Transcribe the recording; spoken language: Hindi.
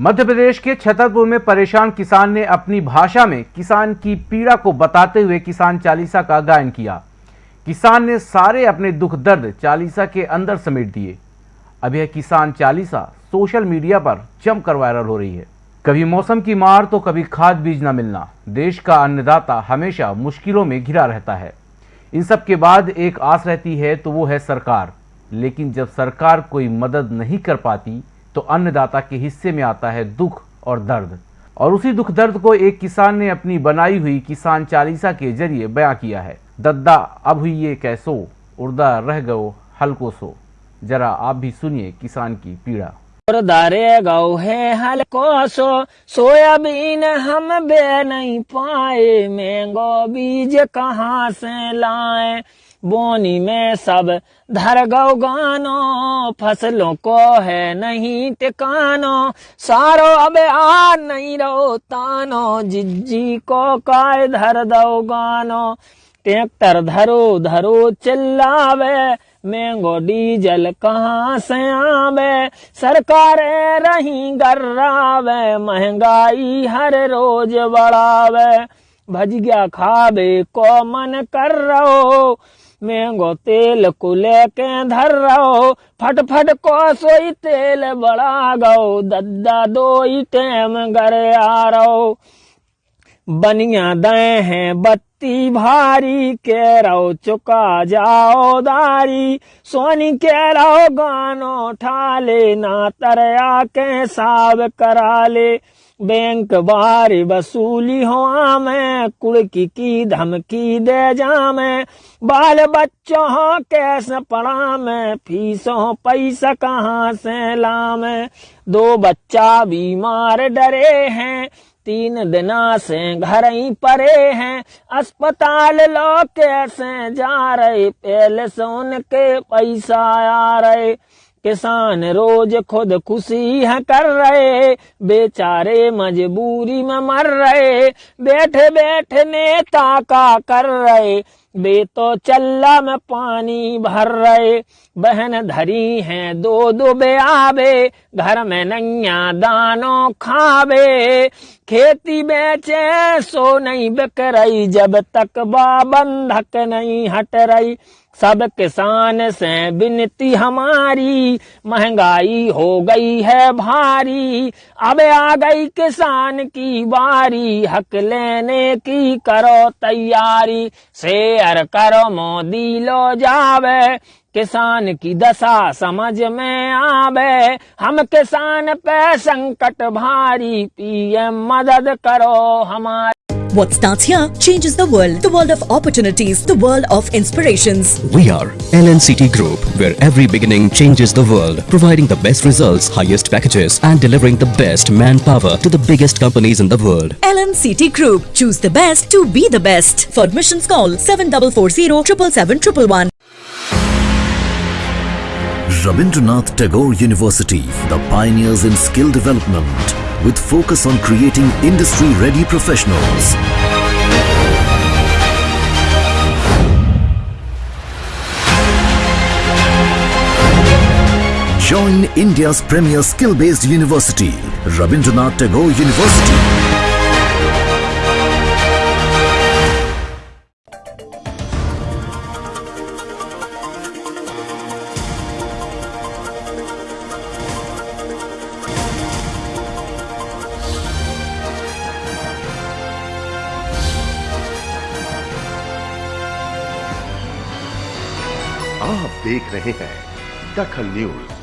मध्य प्रदेश के छतरपुर में परेशान किसान ने अपनी भाषा में किसान की पीड़ा को बताते हुए किसान चालीसा का गायन किया। किसान ने सारे अपने दुख दर्द चालीसा के अंदर समेट दिए। अब यह किसान चालीसा सोशल मीडिया पर जमकर वायरल हो रही है। कभी मौसम की मार तो कभी खाद बीज न मिलना। देश का अन्नदाता हमेशा मुश्किलों में घिरा रहता है। इन सब के बाद एक आस रहती है तो वो है सरकार। लेकिन जब सरकार कोई मदद नहीं कर पाती तो अन्नदाता के हिस्से में आता है दुख और दर्द। और उसी दुख दर्द को एक किसान ने अपनी बनाई हुई किसान चालीसा के ज़रिए बयां किया है। दद्दा, अब हुई ये कैसो उर्दा रह गो हल्को सो। जरा आप भी सुनिए किसान की पीड़ा। दारे गौ है हल्को सो। सोयाबीन हम बे नहीं पाए, मैंगो बीज कहाँ से लाए? बोनी में सब धर गौ गानो, फ़सलों को है नहीं टिकानो। सारो अब आ नहीं रो तानो, जिज्जी को काय धर दो गानो। ट्रैक्टर धरो धरो चिल्लावे, महंगो डीजल कहाँ से आवे? सरकार रही गर्रावे, महँगाई हर रोज बढ़ावे। भज गया खावे को मन कर रहो महंगो तेल को के धर रहो। फट फट को सोई तेल बड़ा गो, दद्दा दो टेम घर आ रहो। बनिया दे हैं, बत्ती भारी के रहो चुका जाओ दारी। सोनी के रहो गानो ठाले, ना तरया के साब करा ले बैंक बार वसूली हो में, कुड़की की धमकी दे जा में। बाल बच्चों कैसे पढ़ा में, फीसों पैसा कहाँ से ला में दो बच्चा बीमार डरे हैं तीन दिना से घर ही परे हैं, अस्पताल लो कैसे जा रहे पहले से उनके पैसा आ रहे। किसान रोज खुद खुशी है कर रहे, बेचारे मजबूरी में मर रहे। बैठे बैठे नेता का कर रहे, बे तो चल्ला में पानी भर रहे। बहन धरी हैं दो दो बे आबे, घर में नैया दानो खावे खेती बेचे, सो नहीं बिक रही जब तक बंधक नहीं हट रही सब किसान से विनती हमारी, महँगाई हो गई है भारी। अब आ गई किसान की बारी, हक लेने की करो तैयारी। शेयर करो मोदी, लो जावे। किसान की दशा समझ में आवे हम किसान पे संकट भारी पीएम मदद करो हमारी What starts here changes the world. The world of opportunities. The world of inspirations. We are LNCT Group, where every beginning changes the world, providing the best results, highest packages, and delivering the best manpower to the biggest companies in the world. LNCT Group. Choose the best to be the best. For admissions, call 7440 777 Rabindranath Tagore University, the pioneers in skill development, with focus on creating industry-ready professionals. Join India's premier skill-based university, Rabindranath Tagore University. आप देख रहे हैं दखल न्यूज़।